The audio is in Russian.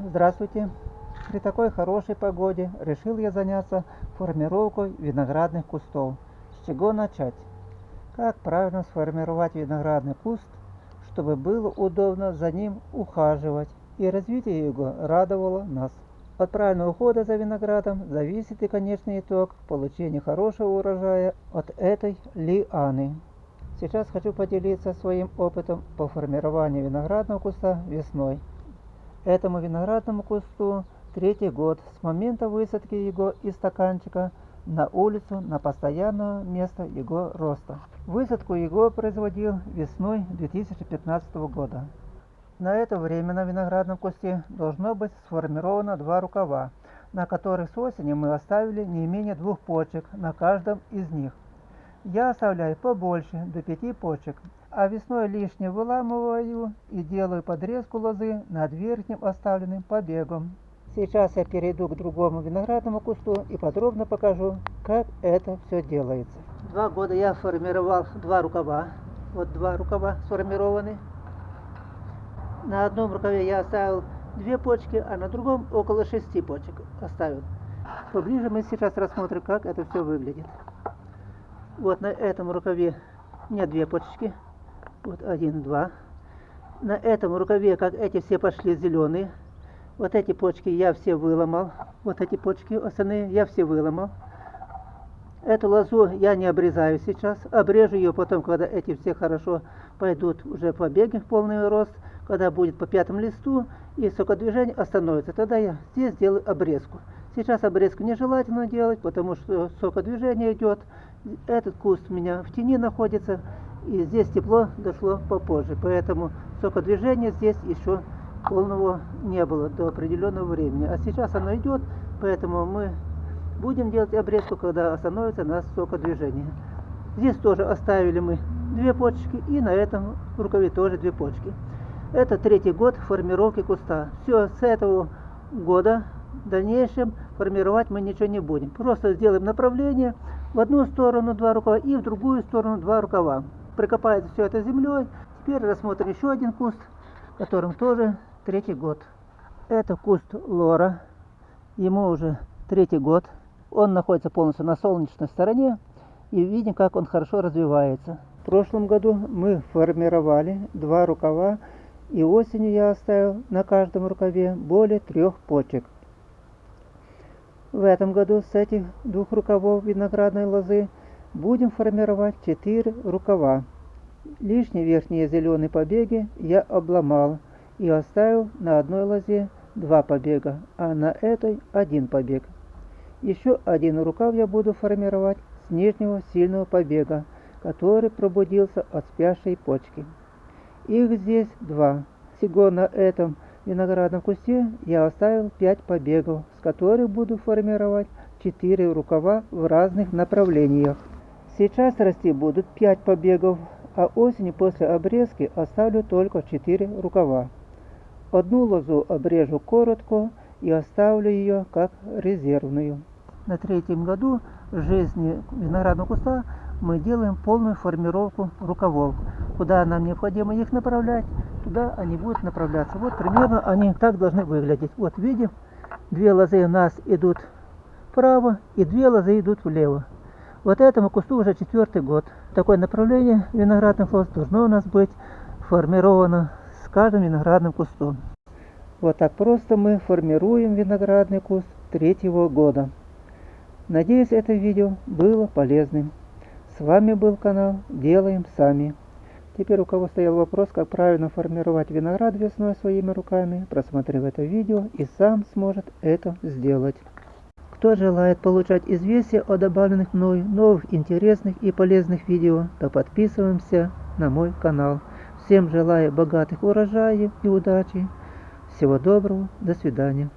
Здравствуйте! При такой хорошей погоде решил я заняться формировкой виноградных кустов. С чего начать? Как правильно сформировать виноградный куст, чтобы было удобно за ним ухаживать и развитие его радовало нас. От правильного ухода за виноградом зависит и конечный итог получения хорошего урожая от этой лианы. Сейчас хочу поделиться своим опытом по формированию виноградного куста весной. Этому виноградному кусту третий год с момента высадки его из стаканчика на улицу на постоянное место его роста. Высадку его производил весной 2015 года. На это время на виноградном кусте должно быть сформировано два рукава, на которых с осени мы оставили не менее двух почек на каждом из них. Я оставляю побольше, до пяти почек, а весной лишнее выламываю и делаю подрезку лозы над верхним оставленным побегом. Сейчас я перейду к другому виноградному кусту и подробно покажу, как это все делается. Два года я формировал два рукава. Вот два рукава сформированы. На одном рукаве я оставил две почки, а на другом около шести почек оставил. Поближе мы сейчас рассмотрим, как это все выглядит. Вот на этом рукаве нет две почки. Вот один, два. На этом рукаве, как эти все пошли зеленые. Вот эти почки я все выломал. Вот эти почки остальные я все выломал. Эту лозу я не обрезаю сейчас. Обрежу ее потом, когда эти все хорошо пойдут уже побеги в полный рост когда будет по пятому листу и сокодвижение остановится, тогда я здесь делаю обрезку. Сейчас обрезку нежелательно делать, потому что сокодвижение идет. Этот куст у меня в тени находится, и здесь тепло дошло попозже. Поэтому сокодвижение здесь еще полного не было до определенного времени. А сейчас оно идет, поэтому мы будем делать обрезку, когда остановится наш сокодвижение. Здесь тоже оставили мы две почки, и на этом рукаве тоже две почки. Это третий год формировки куста. Все, с этого года в дальнейшем формировать мы ничего не будем. Просто сделаем направление в одну сторону два рукава и в другую сторону два рукава. Прикопается все это землей. Теперь рассмотрим еще один куст, которым тоже третий год. Это куст лора. Ему уже третий год. Он находится полностью на солнечной стороне. И видим, как он хорошо развивается. В прошлом году мы формировали два рукава и осенью я оставил на каждом рукаве более трех почек. В этом году с этих двух рукавов виноградной лозы будем формировать четыре рукава. Лишние верхние зеленые побеги я обломал и оставил на одной лозе два побега, а на этой один побег. Еще один рукав я буду формировать с нижнего сильного побега, который пробудился от спящей почки. Их здесь два. Всего на этом виноградном кусте я оставил пять побегов, с которых буду формировать четыре рукава в разных направлениях. Сейчас расти будут пять побегов, а осенью после обрезки оставлю только четыре рукава. Одну лозу обрежу коротко и оставлю ее как резервную. На третьем году жизни виноградного куста мы делаем полную формировку рукавов. Куда нам необходимо их направлять, туда они будут направляться. Вот примерно они так должны выглядеть. Вот видим, две лозы у нас идут вправо и две лозы идут влево. Вот этому кусту уже четвертый год. Такое направление виноградных лоз должно у нас быть формировано с каждым виноградным кустом. Вот так просто мы формируем виноградный куст третьего года. Надеюсь, это видео было полезным. С вами был канал Делаем Сами. Теперь у кого стоял вопрос, как правильно формировать виноград весной своими руками, просмотрев это видео и сам сможет это сделать. Кто желает получать известия о добавленных мной новых интересных и полезных видео, то подписываемся на мой канал. Всем желаю богатых урожаев и удачи. Всего доброго, до свидания.